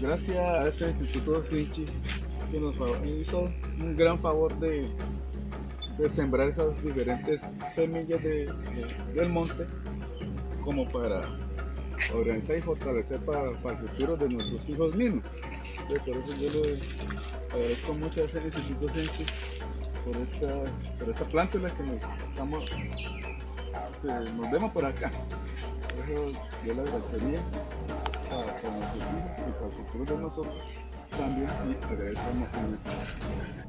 Gracias a este Instituto Sinchi que nos hizo un gran favor de, sembrar esas diferentes semillas de, de, del monte como para organizar y fortalecer para, el futuro de nuestros hijos mismos. Por eso yo le agradezco mucho a ese Instituto Sinchi por esta, por esta plántula que nos, estamos, que nos vemos por acá. Por eso yo le agradecería para, para nuestros hijos y para el futuro de nosotros también y agradecemos eso.